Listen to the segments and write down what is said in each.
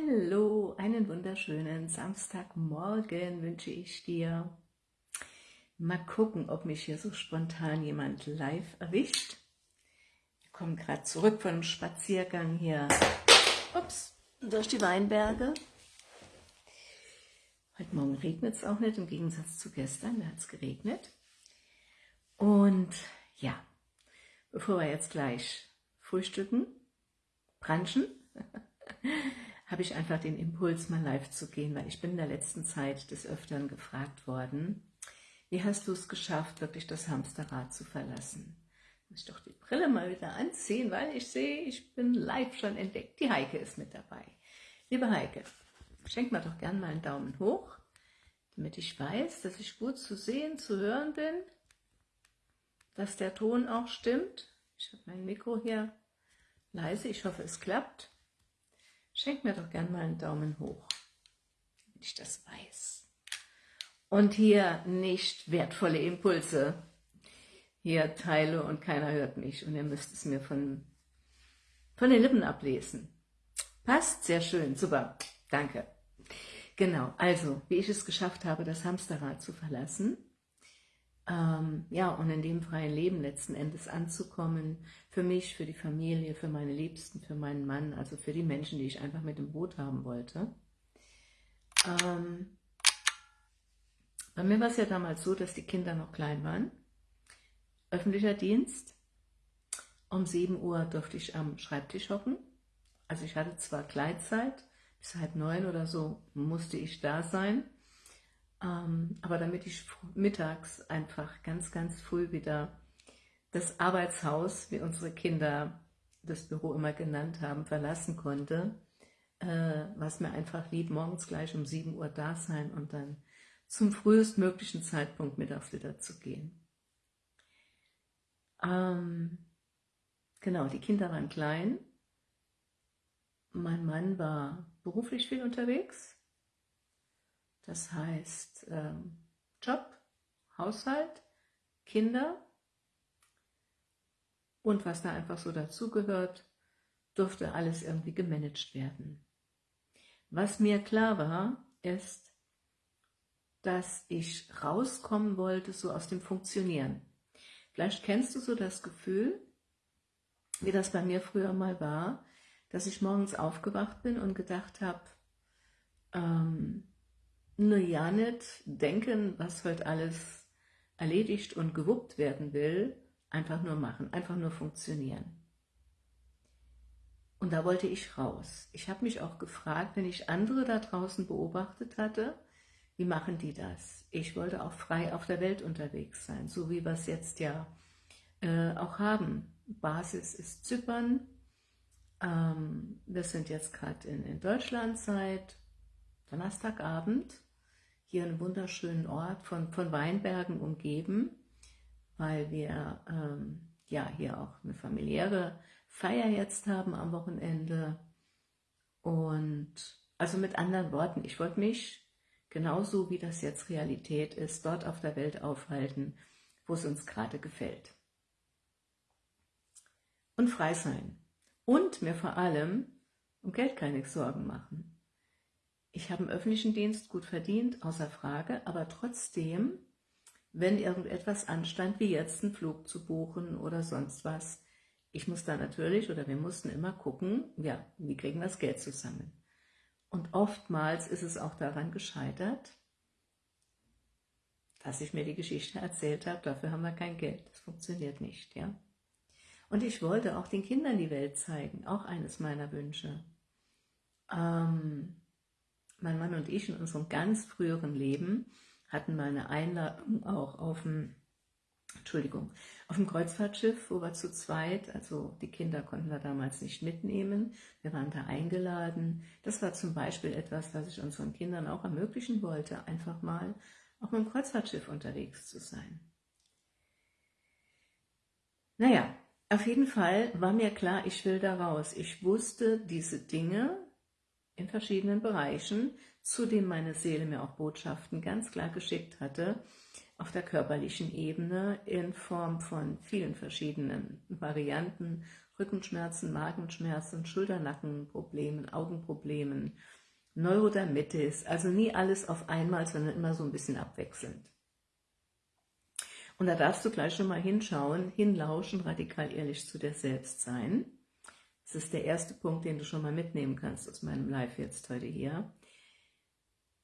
Hallo, einen wunderschönen Samstagmorgen wünsche ich dir. Mal gucken, ob mich hier so spontan jemand live erwischt. Wir kommen gerade zurück von einem Spaziergang hier ups, durch die Weinberge. Heute Morgen regnet es auch nicht, im Gegensatz zu gestern, da hat es geregnet. Und ja, bevor wir jetzt gleich frühstücken, branchen, habe ich einfach den Impuls, mal live zu gehen, weil ich bin in der letzten Zeit des Öfteren gefragt worden, wie hast du es geschafft, wirklich das Hamsterrad zu verlassen? Muss ich doch die Brille mal wieder anziehen, weil ich sehe, ich bin live schon entdeckt. Die Heike ist mit dabei. Liebe Heike, schenk mir doch gern mal einen Daumen hoch, damit ich weiß, dass ich gut zu sehen, zu hören bin, dass der Ton auch stimmt. Ich habe mein Mikro hier leise, ich hoffe, es klappt. Schenk mir doch gern mal einen Daumen hoch, damit ich das weiß. Und hier nicht wertvolle Impulse. Hier teile und keiner hört mich und ihr müsst es mir von, von den Lippen ablesen. Passt? Sehr schön, super, danke. Genau, also, wie ich es geschafft habe, das Hamsterrad zu verlassen, ähm, ja, und in dem freien Leben letzten Endes anzukommen, für mich, für die Familie, für meine Liebsten, für meinen Mann, also für die Menschen, die ich einfach mit dem Boot haben wollte. Ähm, bei mir war es ja damals so, dass die Kinder noch klein waren. Öffentlicher Dienst. Um 7 Uhr durfte ich am Schreibtisch hocken. Also ich hatte zwar Gleitzeit, bis halb neun oder so musste ich da sein. Ähm, aber damit ich mittags einfach ganz, ganz früh wieder das Arbeitshaus, wie unsere Kinder das Büro immer genannt haben, verlassen konnte, äh, was mir einfach lieb, morgens gleich um 7 Uhr da sein und dann zum frühestmöglichen Zeitpunkt mittags wieder zu gehen. Ähm, genau, die Kinder waren klein. Mein Mann war beruflich viel unterwegs das heißt ähm, Job, Haushalt, Kinder und was da einfach so dazugehört, durfte alles irgendwie gemanagt werden. Was mir klar war, ist, dass ich rauskommen wollte so aus dem Funktionieren. Vielleicht kennst du so das Gefühl, wie das bei mir früher mal war, dass ich morgens aufgewacht bin und gedacht habe, ähm, nur ja nicht denken, was heute alles erledigt und gewuppt werden will, einfach nur machen, einfach nur funktionieren. Und da wollte ich raus. Ich habe mich auch gefragt, wenn ich andere da draußen beobachtet hatte, wie machen die das? Ich wollte auch frei auf der Welt unterwegs sein, so wie wir es jetzt ja äh, auch haben. Basis ist Zypern. Ähm, wir sind jetzt gerade in, in Deutschland seit Donnerstagabend hier einen wunderschönen Ort von, von Weinbergen umgeben, weil wir ähm, ja hier auch eine familiäre Feier jetzt haben am Wochenende. Und also mit anderen Worten, ich wollte mich genauso wie das jetzt Realität ist, dort auf der Welt aufhalten, wo es uns gerade gefällt. Und frei sein. Und mir vor allem um Geld keine Sorgen machen. Ich habe im öffentlichen Dienst gut verdient, außer Frage, aber trotzdem, wenn irgendetwas anstand, wie jetzt einen Flug zu buchen oder sonst was, ich muss da natürlich oder wir mussten immer gucken, ja, wie kriegen wir das Geld zusammen. Und oftmals ist es auch daran gescheitert, dass ich mir die Geschichte erzählt habe, dafür haben wir kein Geld, das funktioniert nicht, ja. Und ich wollte auch den Kindern die Welt zeigen, auch eines meiner Wünsche. Ähm, mein Mann und ich in unserem ganz früheren Leben hatten mal eine Einladung auch auf dem, Entschuldigung, auf dem Kreuzfahrtschiff, wo wir zu zweit, also die Kinder konnten wir damals nicht mitnehmen, wir waren da eingeladen. Das war zum Beispiel etwas, was ich unseren Kindern auch ermöglichen wollte, einfach mal auf einem Kreuzfahrtschiff unterwegs zu sein. Naja, auf jeden Fall war mir klar, ich will da raus. Ich wusste diese Dinge, in verschiedenen Bereichen, zu dem meine Seele mir auch Botschaften ganz klar geschickt hatte, auf der körperlichen Ebene in Form von vielen verschiedenen Varianten, Rückenschmerzen, Magenschmerzen, Schulternackenproblemen, Augenproblemen, Neurodermitis, also nie alles auf einmal, sondern immer so ein bisschen abwechselnd. Und da darfst du gleich schon mal hinschauen, hinlauschen, radikal ehrlich zu dir selbst sein. Das ist der erste Punkt, den du schon mal mitnehmen kannst aus meinem Live jetzt heute hier.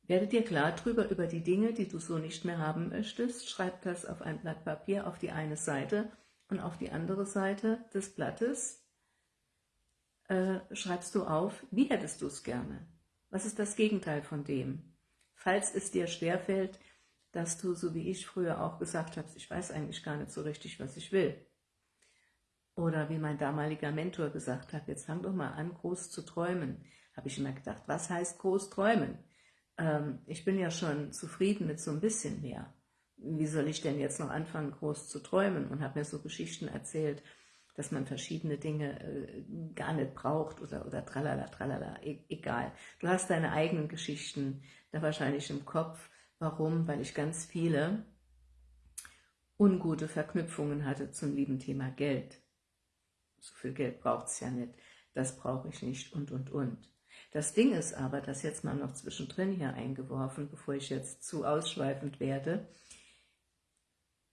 Werde dir klar drüber über die Dinge, die du so nicht mehr haben möchtest. Schreib das auf ein Blatt Papier auf die eine Seite und auf die andere Seite des Blattes äh, schreibst du auf, wie hättest du es gerne? Was ist das Gegenteil von dem? Falls es dir schwerfällt, dass du, so wie ich früher auch gesagt hast, ich weiß eigentlich gar nicht so richtig, was ich will. Oder wie mein damaliger Mentor gesagt hat, jetzt fang doch mal an, groß zu träumen. Habe ich immer gedacht, was heißt groß träumen? ähm, ich bin ja schon zufrieden mit so ein bisschen mehr. Wie soll ich denn jetzt noch anfangen, groß zu träumen? Und habe mir so Geschichten erzählt, dass man verschiedene Dinge äh, gar nicht braucht oder, oder tralala, tralala, e egal. Du hast deine eigenen Geschichten da wahrscheinlich im Kopf. Warum? Weil ich ganz viele ungute Verknüpfungen hatte zum lieben Thema Geld. So viel Geld braucht es ja nicht, das brauche ich nicht und, und, und. Das Ding ist aber, das jetzt mal noch zwischendrin hier eingeworfen, bevor ich jetzt zu ausschweifend werde,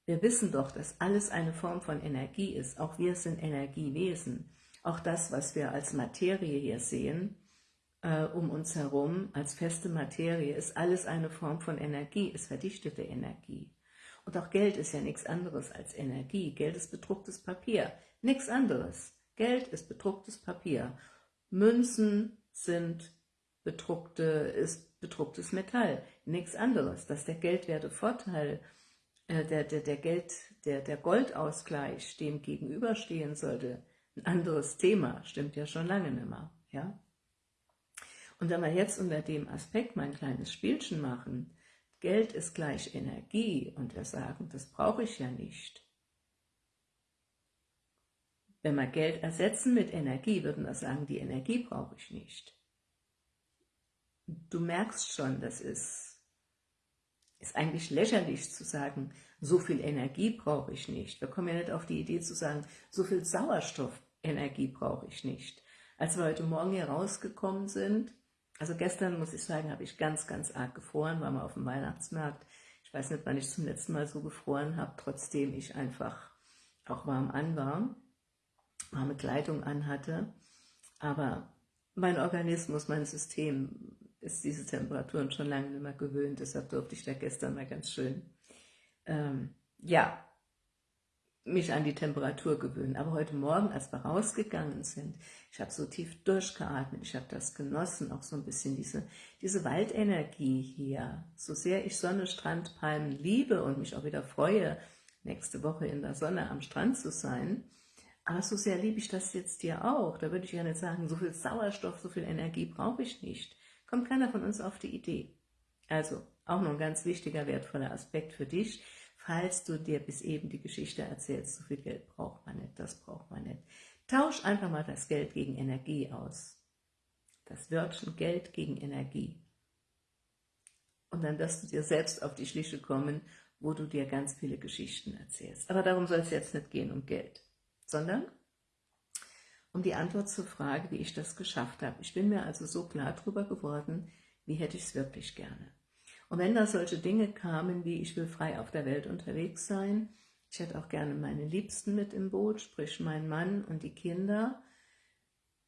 wir wissen doch, dass alles eine Form von Energie ist. Auch wir sind Energiewesen. Auch das, was wir als Materie hier sehen, äh, um uns herum, als feste Materie, ist alles eine Form von Energie, ist verdichtete Energie. Und auch Geld ist ja nichts anderes als Energie. Geld ist bedrucktes Papier, nichts anderes. Geld ist bedrucktes Papier. Münzen, sind bedruckte, ist bedrucktes Metall, nichts anderes. Dass der Geldwertevorteil, äh, der, der, der, Geld, der, der Goldausgleich dem gegenüberstehen sollte, ein anderes Thema, stimmt ja schon lange nicht mehr. Ja? Und wenn wir jetzt unter dem Aspekt mal ein kleines Spielchen machen, Geld ist gleich Energie und wir sagen, das brauche ich ja nicht. Wenn wir Geld ersetzen mit Energie, würden wir sagen, die Energie brauche ich nicht. Du merkst schon, das ist, ist eigentlich lächerlich zu sagen, so viel Energie brauche ich nicht. Wir kommen ja nicht auf die Idee zu sagen, so viel Sauerstoffenergie brauche ich nicht. Als wir heute Morgen hier rausgekommen sind, also gestern, muss ich sagen, habe ich ganz, ganz arg gefroren, waren wir auf dem Weihnachtsmarkt. Ich weiß nicht, wann ich zum letzten Mal so gefroren habe, trotzdem ich einfach auch warm an war warme Kleidung anhatte. Aber mein Organismus, mein System ist diese Temperaturen schon lange nicht mehr gewöhnt. Deshalb durfte ich da gestern mal ganz schön, ähm, ja, mich an die Temperatur gewöhnen. Aber heute Morgen, als wir rausgegangen sind, ich habe so tief durchgeatmet, ich habe das genossen, auch so ein bisschen diese, diese Waldenergie hier. So sehr ich Sonne, Strand, Palmen liebe und mich auch wieder freue, nächste Woche in der Sonne am Strand zu sein, aber so sehr liebe ich das jetzt dir auch. Da würde ich ja nicht sagen, so viel Sauerstoff, so viel Energie brauche ich nicht. Kommt keiner von uns auf die Idee. Also, auch noch ein ganz wichtiger, wertvoller Aspekt für dich, falls du dir bis eben die Geschichte erzählst, so viel Geld braucht man nicht, das braucht man nicht. Tausch einfach mal das Geld gegen Energie aus. Das Wörtchen Geld gegen Energie. Und dann wirst du dir selbst auf die Schliche kommen, wo du dir ganz viele Geschichten erzählst. Aber darum soll es jetzt nicht gehen, um Geld sondern um die Antwort zur Frage, wie ich das geschafft habe. Ich bin mir also so klar darüber geworden, wie hätte ich es wirklich gerne. Und wenn da solche Dinge kamen, wie ich will frei auf der Welt unterwegs sein, ich hätte auch gerne meine Liebsten mit im Boot, sprich mein Mann und die Kinder,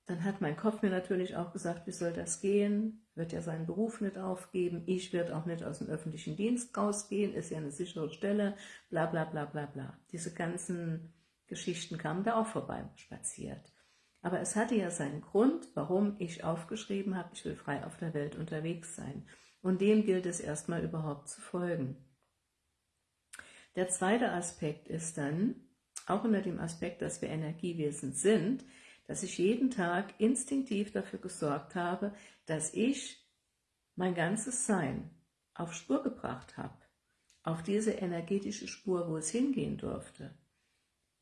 dann hat mein Kopf mir natürlich auch gesagt, wie soll das gehen? Wird ja seinen Beruf nicht aufgeben, ich werde auch nicht aus dem öffentlichen Dienst rausgehen, ist ja eine sichere Stelle, bla bla bla bla bla. Diese ganzen Geschichten kamen da auch vorbei spaziert. Aber es hatte ja seinen Grund, warum ich aufgeschrieben habe, ich will frei auf der Welt unterwegs sein. Und dem gilt es erstmal überhaupt zu folgen. Der zweite Aspekt ist dann, auch unter dem Aspekt, dass wir Energiewesen sind, dass ich jeden Tag instinktiv dafür gesorgt habe, dass ich mein ganzes Sein auf Spur gebracht habe, auf diese energetische Spur, wo es hingehen durfte.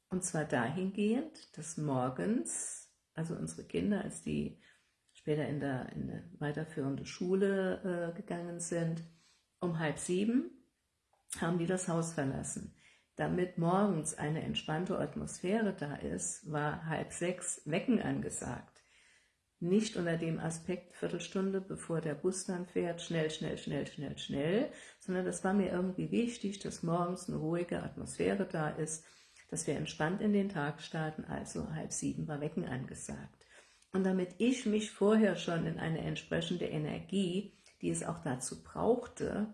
Und zwar dahingehend, dass morgens, also unsere Kinder, als die später in, der, in eine weiterführende Schule äh, gegangen sind, um halb sieben haben die das Haus verlassen. damit morgens eine entspannte Atmosphäre da ist, war halb sechs Wecken angesagt. Nicht unter dem Aspekt Viertelstunde, bevor der Bus dann fährt, schnell, schnell, schnell, schnell, schnell, sondern das war mir irgendwie wichtig, dass morgens eine ruhige Atmosphäre da ist, dass wir entspannt in den Tag starten, also halb sieben war Wecken angesagt. Und damit ich mich vorher schon in eine entsprechende Energie, die es auch dazu brauchte,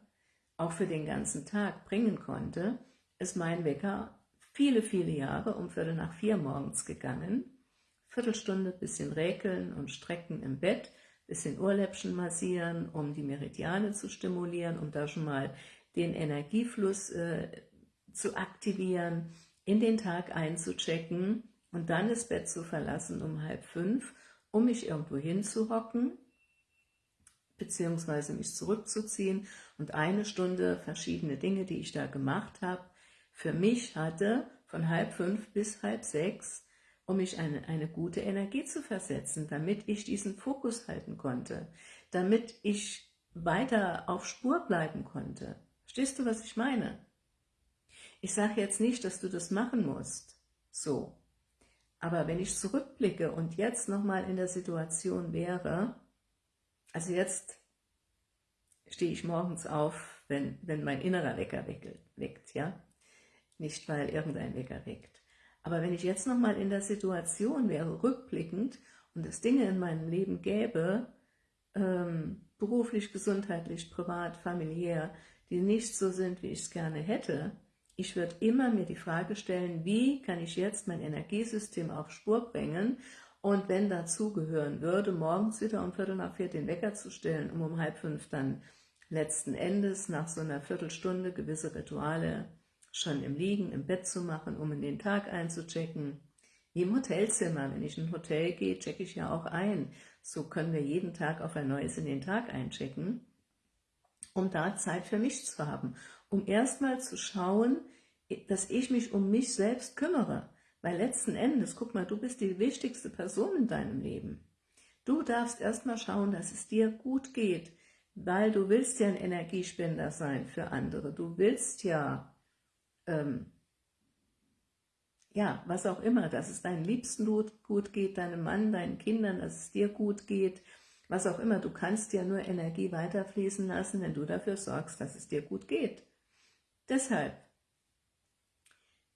auch für den ganzen Tag bringen konnte, ist mein Wecker viele, viele Jahre um Viertel nach vier morgens gegangen. Viertelstunde, bisschen räkeln und strecken im Bett, bisschen Ohrläppchen massieren, um die Meridiane zu stimulieren, um da schon mal den Energiefluss äh, zu aktivieren, in den Tag einzuchecken und dann das Bett zu verlassen um halb fünf, um mich irgendwo hinzuhocken, beziehungsweise mich zurückzuziehen und eine Stunde verschiedene Dinge, die ich da gemacht habe, für mich hatte, von halb fünf bis halb sechs, um mich eine, eine gute Energie zu versetzen, damit ich diesen Fokus halten konnte, damit ich weiter auf Spur bleiben konnte. Verstehst du, was ich meine? Ich sage jetzt nicht, dass du das machen musst, so. Aber wenn ich zurückblicke und jetzt nochmal in der Situation wäre, also jetzt stehe ich morgens auf, wenn, wenn mein innerer Wecker weckt, ja, nicht weil irgendein Wecker weckt. Aber wenn ich jetzt nochmal in der Situation wäre, rückblickend, und es Dinge in meinem Leben gäbe, ähm, beruflich, gesundheitlich, privat, familiär, die nicht so sind, wie ich es gerne hätte, ich würde immer mir die Frage stellen, wie kann ich jetzt mein Energiesystem auf Spur bringen und wenn dazu gehören würde, morgens wieder um Viertel nach vier den Wecker zu stellen, um um halb fünf dann letzten Endes nach so einer Viertelstunde gewisse Rituale schon im Liegen, im Bett zu machen, um in den Tag einzuchecken. Wie im Hotelzimmer, wenn ich in ein Hotel gehe, checke ich ja auch ein. So können wir jeden Tag auf ein neues in den Tag einchecken, um da Zeit für mich zu haben, um erstmal zu schauen, dass ich mich um mich selbst kümmere. Weil letzten Endes, guck mal, du bist die wichtigste Person in deinem Leben. Du darfst erstmal schauen, dass es dir gut geht, weil du willst ja ein Energiespender sein für andere. Du willst ja ähm, ja, was auch immer, dass es deinen Liebsten gut geht, deinem Mann, deinen Kindern, dass es dir gut geht, was auch immer. Du kannst ja nur Energie weiterfließen lassen, wenn du dafür sorgst, dass es dir gut geht. Deshalb,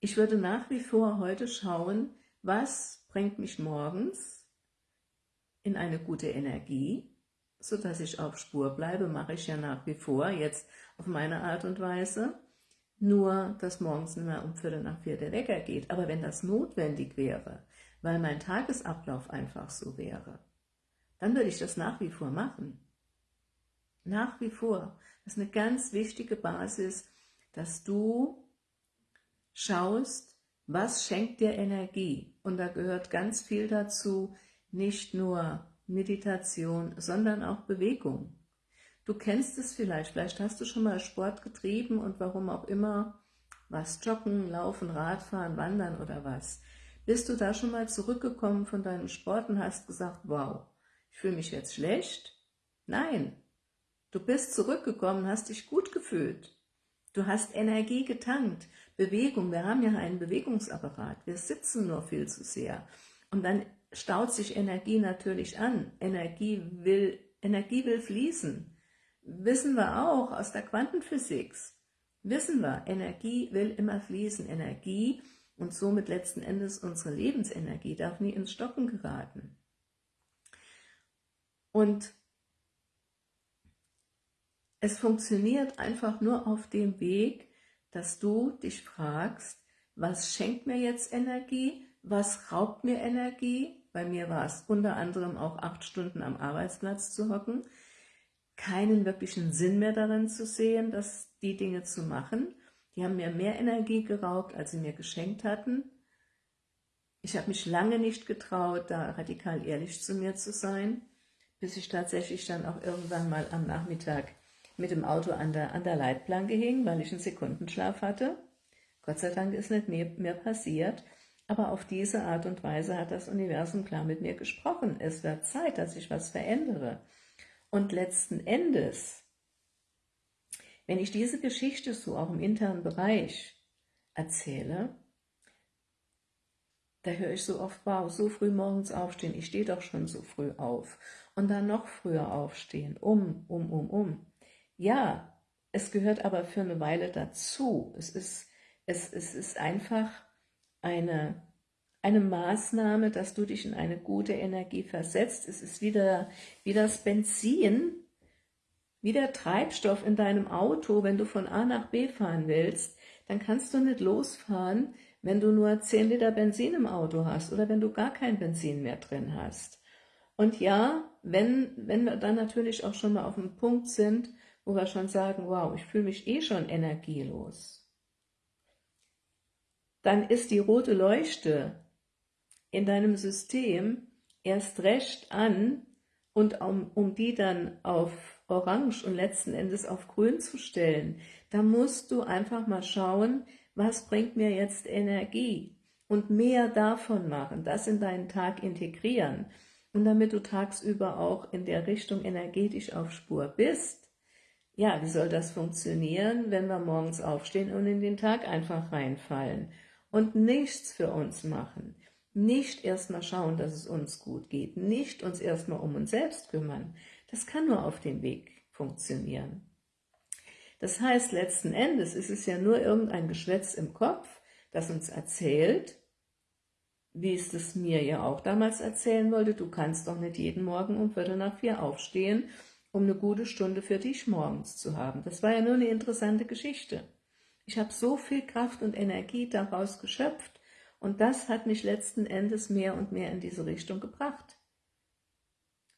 ich würde nach wie vor heute schauen, was bringt mich morgens in eine gute Energie, sodass ich auf Spur bleibe, mache ich ja nach wie vor, jetzt auf meine Art und Weise nur dass morgens nicht mehr um Viertel nach vier der Wecker geht. Aber wenn das notwendig wäre, weil mein Tagesablauf einfach so wäre, dann würde ich das nach wie vor machen. Nach wie vor. Das ist eine ganz wichtige Basis, dass du schaust, was schenkt dir Energie. Und da gehört ganz viel dazu, nicht nur Meditation, sondern auch Bewegung. Du kennst es vielleicht, vielleicht hast du schon mal Sport getrieben und warum auch immer, was joggen, laufen, Radfahren, wandern oder was. Bist du da schon mal zurückgekommen von deinem Sport und hast gesagt, wow, ich fühle mich jetzt schlecht? Nein, du bist zurückgekommen, hast dich gut gefühlt. Du hast Energie getankt, Bewegung, wir haben ja einen Bewegungsapparat, wir sitzen nur viel zu sehr. Und dann staut sich Energie natürlich an. Energie will, Energie will fließen wissen wir auch aus der Quantenphysik, wissen wir, Energie will immer fließen. Energie und somit letzten Endes unsere Lebensenergie darf nie ins Stocken geraten. Und es funktioniert einfach nur auf dem Weg, dass du dich fragst, was schenkt mir jetzt Energie, was raubt mir Energie, bei mir war es unter anderem auch acht Stunden am Arbeitsplatz zu hocken, keinen wirklichen Sinn mehr darin zu sehen, dass die Dinge zu machen. Die haben mir mehr Energie geraubt, als sie mir geschenkt hatten. Ich habe mich lange nicht getraut, da radikal ehrlich zu mir zu sein, bis ich tatsächlich dann auch irgendwann mal am Nachmittag mit dem Auto an der, an der Leitplanke hing, weil ich einen Sekundenschlaf hatte. Gott sei Dank ist nicht mehr, mehr passiert, aber auf diese Art und Weise hat das Universum klar mit mir gesprochen. Es wird Zeit, dass ich was verändere. Und letzten Endes, wenn ich diese Geschichte so auch im internen Bereich erzähle, da höre ich so oft, wow, so früh morgens aufstehen, ich stehe doch schon so früh auf. Und dann noch früher aufstehen, um, um, um, um. Ja, es gehört aber für eine Weile dazu. Es ist, es, es ist einfach eine, eine Maßnahme, dass du dich in eine gute Energie versetzt. Es ist wieder wie das Benzin, wie der Treibstoff in deinem Auto, wenn du von A nach B fahren willst, dann kannst du nicht losfahren, wenn du nur 10 Liter Benzin im Auto hast oder wenn du gar kein Benzin mehr drin hast. Und ja, wenn, wenn wir dann natürlich auch schon mal auf dem Punkt sind, wo wir schon sagen, wow, ich fühle mich eh schon energielos, dann ist die rote Leuchte in deinem System erst recht an und um, um die dann auf Orange und letzten Endes auf Grün zu stellen, da musst du einfach mal schauen, was bringt mir jetzt Energie? Und mehr davon machen, das in deinen Tag integrieren. Und damit du tagsüber auch in der Richtung energetisch auf Spur bist. Ja, wie soll das funktionieren, wenn wir morgens aufstehen und in den Tag einfach reinfallen und nichts für uns machen? Nicht erstmal schauen, dass es uns gut geht, nicht uns erstmal um uns selbst kümmern. Das kann nur auf dem Weg funktionieren. Das heißt, letzten Endes ist es ja nur irgendein Geschwätz im Kopf, das uns erzählt, wie es das mir ja auch damals erzählen wollte, du kannst doch nicht jeden Morgen um Viertel nach vier aufstehen, um eine gute Stunde für dich morgens zu haben. Das war ja nur eine interessante Geschichte. Ich habe so viel Kraft und Energie daraus geschöpft und das hat mich letzten Endes mehr und mehr in diese Richtung gebracht.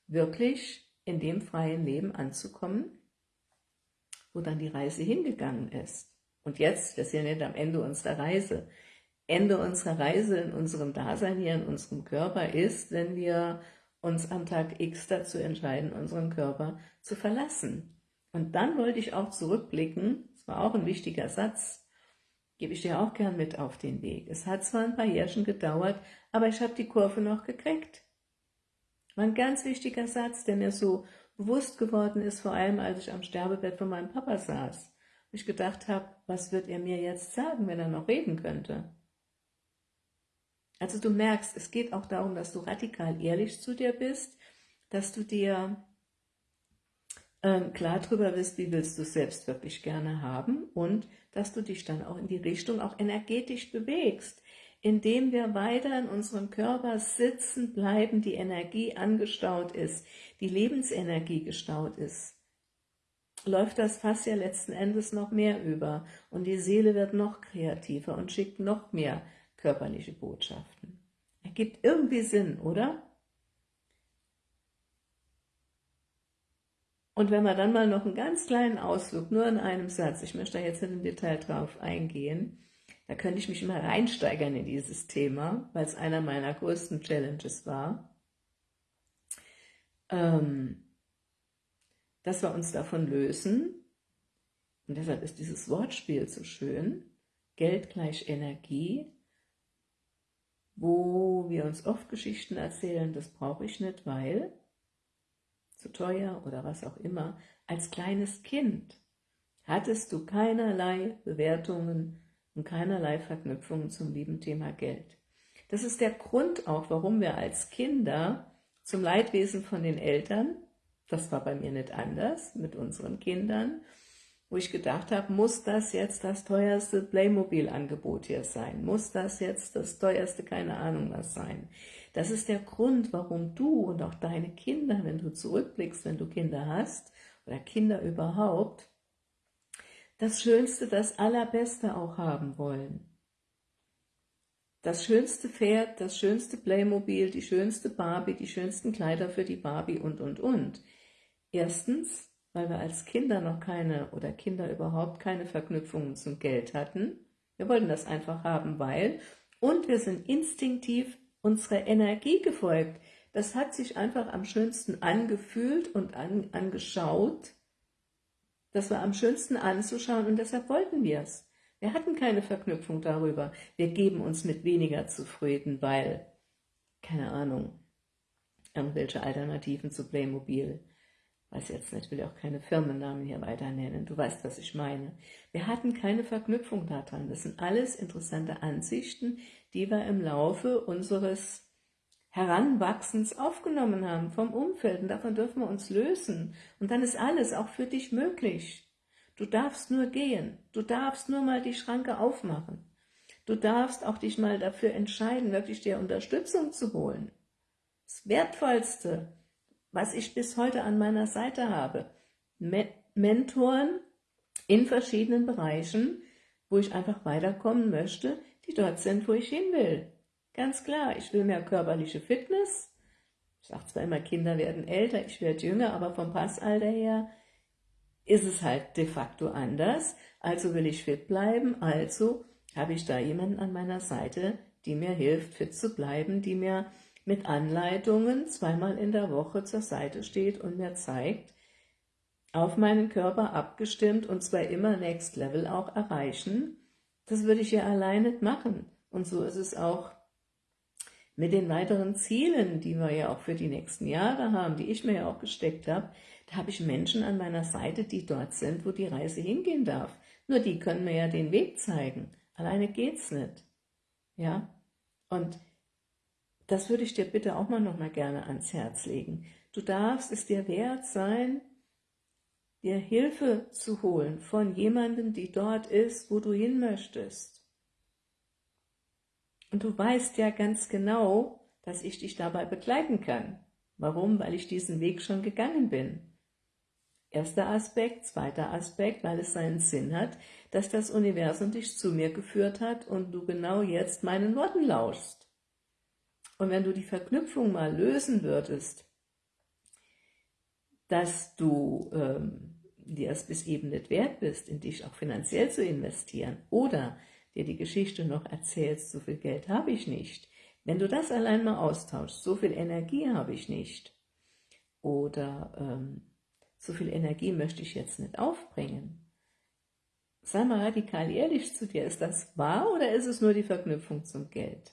Wirklich in dem freien Leben anzukommen, wo dann die Reise hingegangen ist. Und jetzt, wir sind nicht am Ende unserer Reise. Ende unserer Reise in unserem Dasein hier, in unserem Körper ist, wenn wir uns am Tag X dazu entscheiden, unseren Körper zu verlassen. Und dann wollte ich auch zurückblicken, das war auch ein wichtiger Satz, gebe ich dir auch gern mit auf den Weg. Es hat zwar ein paar Jährchen gedauert, aber ich habe die Kurve noch gekriegt. War ein ganz wichtiger Satz, der mir so bewusst geworden ist, vor allem als ich am Sterbebett von meinem Papa saß. Und ich gedacht habe, was wird er mir jetzt sagen, wenn er noch reden könnte? Also du merkst, es geht auch darum, dass du radikal ehrlich zu dir bist, dass du dir ähm, klar darüber bist, wie willst du es selbst wirklich gerne haben und dass du dich dann auch in die Richtung auch energetisch bewegst, indem wir weiter in unserem Körper sitzen bleiben, die Energie angestaut ist, die Lebensenergie gestaut ist, läuft das Fass ja letzten Endes noch mehr über und die Seele wird noch kreativer und schickt noch mehr körperliche Botschaften. Ergibt irgendwie Sinn, oder? Und wenn wir dann mal noch einen ganz kleinen Ausflug, nur in einem Satz, ich möchte da jetzt nicht im Detail drauf eingehen, da könnte ich mich immer reinsteigern in dieses Thema, weil es einer meiner größten Challenges war, ähm, dass wir uns davon lösen, und deshalb ist dieses Wortspiel so schön, Geld gleich Energie, wo wir uns oft Geschichten erzählen, das brauche ich nicht, weil zu teuer oder was auch immer, als kleines Kind hattest du keinerlei Bewertungen und keinerlei Verknüpfungen zum lieben Thema Geld. Das ist der Grund auch, warum wir als Kinder zum Leidwesen von den Eltern, das war bei mir nicht anders, mit unseren Kindern, wo ich gedacht habe, muss das jetzt das teuerste Playmobil-Angebot hier sein? Muss das jetzt das teuerste, keine Ahnung was sein? Das ist der Grund, warum du und auch deine Kinder, wenn du zurückblickst, wenn du Kinder hast, oder Kinder überhaupt, das Schönste, das Allerbeste auch haben wollen. Das schönste Pferd, das schönste Playmobil, die schönste Barbie, die schönsten Kleider für die Barbie und, und, und. Erstens, weil wir als Kinder noch keine oder Kinder überhaupt keine Verknüpfungen zum Geld hatten. Wir wollten das einfach haben, weil. Und wir sind instinktiv unserer Energie gefolgt. Das hat sich einfach am schönsten angefühlt und an, angeschaut, das war am schönsten anzuschauen und deshalb wollten wir es. Wir hatten keine Verknüpfung darüber. Wir geben uns mit weniger zufrieden, weil, keine Ahnung, irgendwelche Alternativen zu Playmobil, weiß jetzt nicht, will auch keine Firmennamen hier weiter nennen, du weißt, was ich meine. Wir hatten keine Verknüpfung daran. Das sind alles interessante Ansichten, die wir im Laufe unseres Heranwachsens aufgenommen haben vom Umfeld und davon dürfen wir uns lösen. Und dann ist alles auch für dich möglich. Du darfst nur gehen, du darfst nur mal die Schranke aufmachen. Du darfst auch dich mal dafür entscheiden, wirklich dir Unterstützung zu holen. Das Wertvollste, was ich bis heute an meiner Seite habe. Me Mentoren in verschiedenen Bereichen, wo ich einfach weiterkommen möchte, die dort sind, wo ich hin will. Ganz klar, ich will mehr körperliche Fitness. Ich sage zwar immer, Kinder werden älter, ich werde jünger, aber vom Passalter her ist es halt de facto anders. Also will ich fit bleiben, also habe ich da jemanden an meiner Seite, die mir hilft, fit zu bleiben, die mir mit Anleitungen zweimal in der Woche zur Seite steht und mir zeigt, auf meinen Körper abgestimmt und zwar immer Next Level auch erreichen, das würde ich ja allein nicht machen. Und so ist es auch mit den weiteren Zielen, die wir ja auch für die nächsten Jahre haben, die ich mir ja auch gesteckt habe, da habe ich Menschen an meiner Seite, die dort sind, wo die Reise hingehen darf. Nur die können mir ja den Weg zeigen. Alleine geht's nicht. Ja? Und das würde ich dir bitte auch mal noch mal gerne ans Herz legen. Du darfst es dir wert sein, dir Hilfe zu holen von jemandem, die dort ist, wo du hin möchtest. Und du weißt ja ganz genau, dass ich dich dabei begleiten kann. Warum? Weil ich diesen Weg schon gegangen bin. Erster Aspekt, zweiter Aspekt, weil es seinen Sinn hat, dass das Universum dich zu mir geführt hat und du genau jetzt meinen Worten lauschst. Und wenn du die Verknüpfung mal lösen würdest, dass du ähm, dir es bis eben nicht wert bist, in dich auch finanziell zu investieren oder dir die Geschichte noch erzählst, so viel Geld habe ich nicht. Wenn du das allein mal austauschst, so viel Energie habe ich nicht oder ähm, so viel Energie möchte ich jetzt nicht aufbringen, sei mal radikal ehrlich zu dir, ist das wahr oder ist es nur die Verknüpfung zum Geld?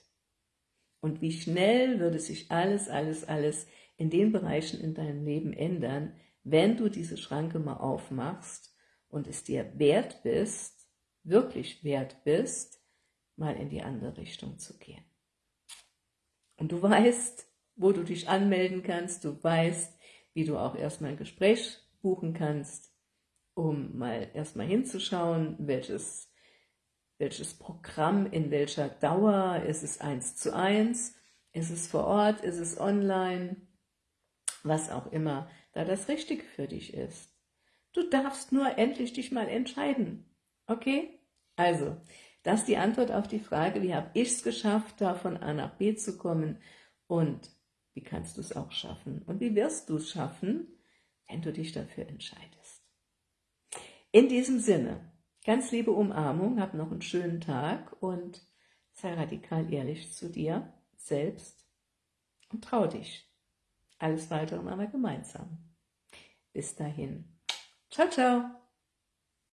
Und wie schnell würde sich alles, alles, alles in den Bereichen in deinem Leben ändern, wenn du diese Schranke mal aufmachst und es dir wert bist, wirklich wert bist, mal in die andere Richtung zu gehen. Und du weißt, wo du dich anmelden kannst, du weißt, wie du auch erstmal ein Gespräch buchen kannst, um mal erstmal hinzuschauen, welches welches Programm, in welcher Dauer, ist es eins zu eins, ist es vor Ort, ist es online, was auch immer da das Richtige für dich ist. Du darfst nur endlich dich mal entscheiden, okay? Also, das ist die Antwort auf die Frage, wie habe ich es geschafft, da von A nach B zu kommen und wie kannst du es auch schaffen und wie wirst du es schaffen, wenn du dich dafür entscheidest. In diesem Sinne, Ganz liebe Umarmung, hab noch einen schönen Tag und sei radikal ehrlich zu dir selbst und trau dich. Alles weitere machen wir gemeinsam. Bis dahin. Ciao, ciao.